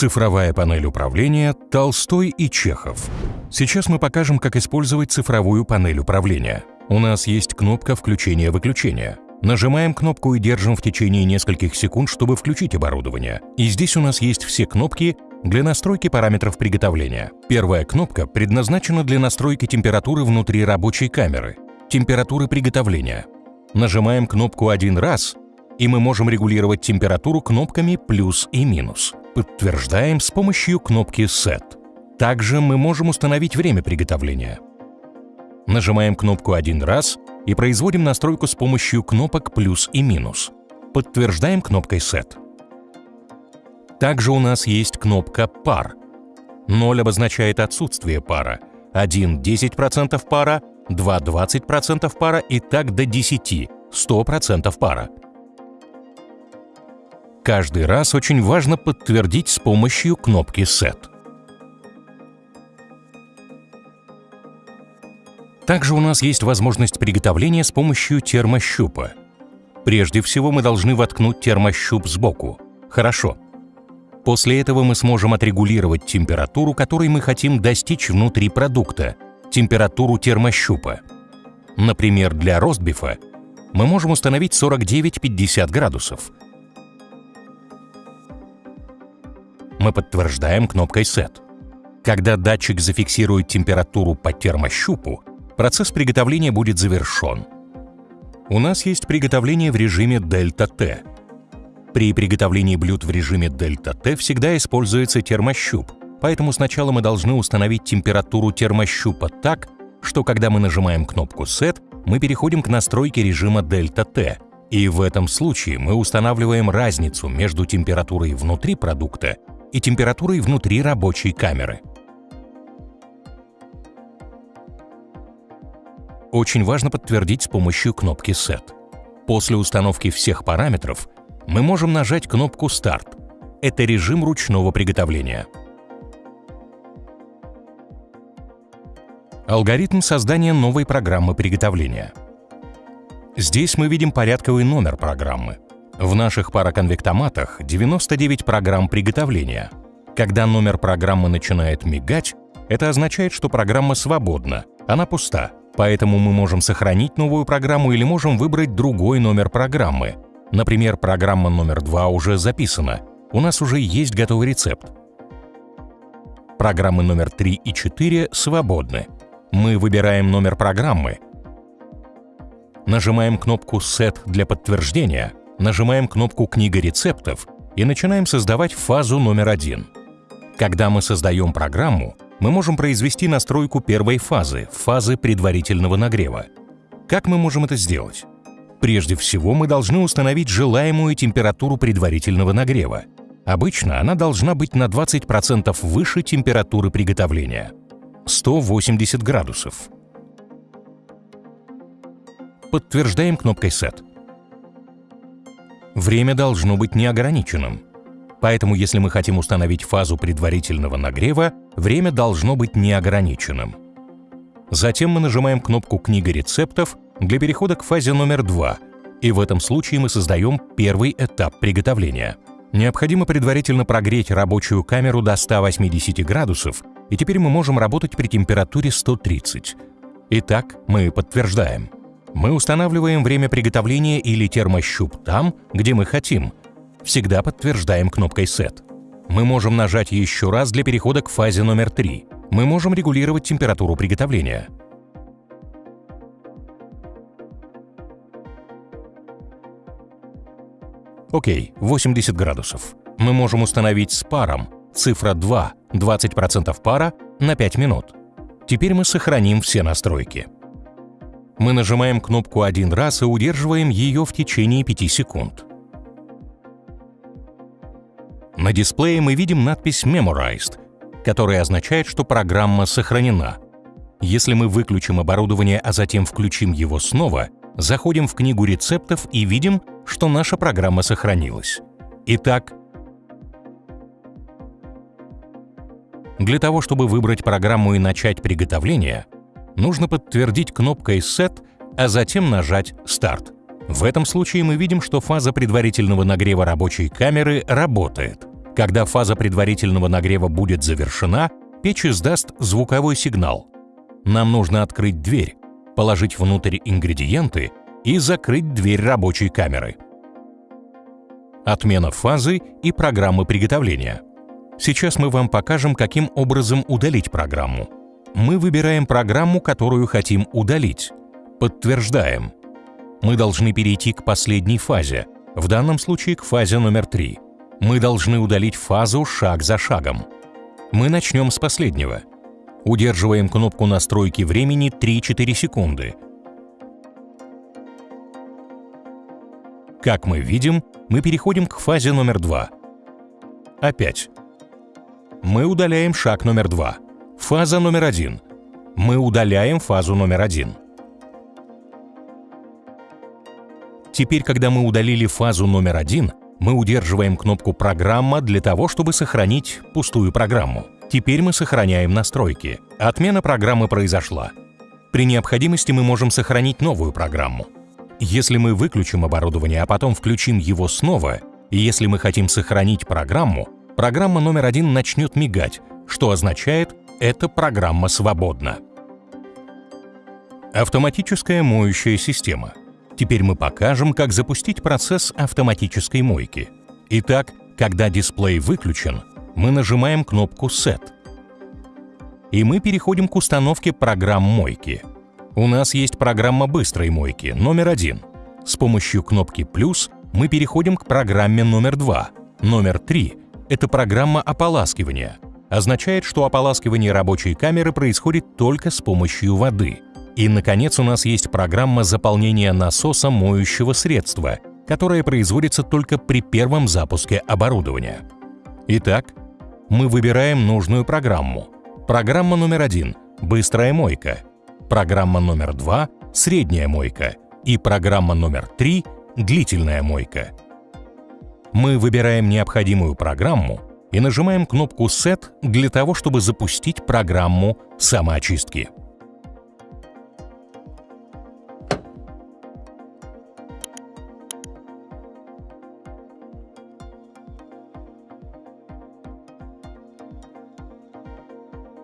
Цифровая панель управления Толстой и Чехов. Сейчас мы покажем, как использовать цифровую панель управления. У нас есть кнопка включения-выключения. Нажимаем кнопку и держим в течение нескольких секунд, чтобы включить оборудование. И здесь у нас есть все кнопки для настройки параметров приготовления. Первая кнопка предназначена для настройки температуры внутри рабочей камеры, температуры приготовления. Нажимаем кнопку один раз, и мы можем регулировать температуру кнопками плюс и минус. Подтверждаем с помощью кнопки Set. Также мы можем установить время приготовления. Нажимаем кнопку один раз и производим настройку с помощью кнопок плюс и минус. Подтверждаем кнопкой Set. Также у нас есть кнопка «Пар». 0 обозначает отсутствие пара, 1 – 10% пара, 2 – 20% пара и так до 10 – 100% пара. Каждый раз очень важно подтвердить с помощью кнопки Set. Также у нас есть возможность приготовления с помощью термощупа. Прежде всего мы должны воткнуть термощуп сбоку. Хорошо. После этого мы сможем отрегулировать температуру, которой мы хотим достичь внутри продукта, температуру термощупа. Например, для ростбифа мы можем установить 49-50 градусов – мы подтверждаем кнопкой Set. Когда датчик зафиксирует температуру по термощупу, процесс приготовления будет завершен. У нас есть приготовление в режиме Дельта-Т. При приготовлении блюд в режиме Дельта-Т всегда используется термощуп, поэтому сначала мы должны установить температуру термощупа так, что когда мы нажимаем кнопку Set, мы переходим к настройке режима Дельта-Т, и в этом случае мы устанавливаем разницу между температурой внутри продукта и температурой внутри рабочей камеры. Очень важно подтвердить с помощью кнопки Set. После установки всех параметров мы можем нажать кнопку Start. Это режим ручного приготовления. Алгоритм создания новой программы приготовления. Здесь мы видим порядковый номер программы. В наших пароконвектоматах 99 программ приготовления. Когда номер программы начинает мигать, это означает, что программа свободна, она пуста. Поэтому мы можем сохранить новую программу или можем выбрать другой номер программы. Например, программа номер 2 уже записана, у нас уже есть готовый рецепт. Программы номер 3 и 4 свободны. Мы выбираем номер программы, нажимаем кнопку «Set» для подтверждения – нажимаем кнопку «Книга рецептов» и начинаем создавать фазу номер один. Когда мы создаем программу, мы можем произвести настройку первой фазы, фазы предварительного нагрева. Как мы можем это сделать? Прежде всего, мы должны установить желаемую температуру предварительного нагрева. Обычно она должна быть на 20% выше температуры приготовления – 180 градусов. Подтверждаем кнопкой «Set». Время должно быть неограниченным. Поэтому если мы хотим установить фазу предварительного нагрева, время должно быть неограниченным. Затем мы нажимаем кнопку «Книга рецептов» для перехода к фазе номер 2, и в этом случае мы создаем первый этап приготовления. Необходимо предварительно прогреть рабочую камеру до 180 градусов, и теперь мы можем работать при температуре 130. Итак, мы подтверждаем – мы устанавливаем время приготовления или термощуп там, где мы хотим. Всегда подтверждаем кнопкой Set. Мы можем нажать еще раз для перехода к фазе номер 3. Мы можем регулировать температуру приготовления. Окей, 80 градусов. Мы можем установить с паром цифра 2, 20% пара на 5 минут. Теперь мы сохраним все настройки. Мы нажимаем кнопку один раз и удерживаем ее в течение 5 секунд. На дисплее мы видим надпись Memorized, которая означает, что программа сохранена. Если мы выключим оборудование, а затем включим его снова, заходим в книгу рецептов и видим, что наша программа сохранилась. Итак, для того, чтобы выбрать программу и начать приготовление – нужно подтвердить кнопкой Set, а затем нажать Start. В этом случае мы видим, что фаза предварительного нагрева рабочей камеры работает. Когда фаза предварительного нагрева будет завершена, печь издаст звуковой сигнал. Нам нужно открыть дверь, положить внутрь ингредиенты и закрыть дверь рабочей камеры. Отмена фазы и программы приготовления. Сейчас мы вам покажем, каким образом удалить программу. Мы выбираем программу, которую хотим удалить. Подтверждаем. Мы должны перейти к последней фазе, в данном случае к фазе номер 3. Мы должны удалить фазу шаг за шагом. Мы начнем с последнего. Удерживаем кнопку настройки времени 3-4 секунды. Как мы видим, мы переходим к фазе номер 2. Опять. Мы удаляем шаг номер 2. Фаза номер 1. Мы удаляем фазу номер 1. Теперь, когда мы удалили фазу номер 1, мы удерживаем кнопку «Программа» для того, чтобы сохранить пустую программу. Теперь мы сохраняем настройки. Отмена программы произошла. При необходимости мы можем сохранить новую программу. Если мы выключим оборудование, а потом включим его снова, и если мы хотим сохранить программу, программа номер один начнет мигать, что означает «эта программа свободна». Автоматическая моющая система. Теперь мы покажем, как запустить процесс автоматической мойки. Итак, когда дисплей выключен, мы нажимаем кнопку «Set». И мы переходим к установке программ мойки. У нас есть программа быстрой мойки, номер один. С помощью кнопки «Плюс» мы переходим к программе номер два. Номер три – это программа ополаскивания. Означает, что ополаскивание рабочей камеры происходит только с помощью воды. И, наконец, у нас есть программа заполнения насоса моющего средства, которая производится только при первом запуске оборудования. Итак, мы выбираем нужную программу. Программа номер один – быстрая мойка. Программа номер два – средняя мойка. И программа номер три – длительная мойка. Мы выбираем необходимую программу и нажимаем кнопку «Set» для того, чтобы запустить программу самоочистки.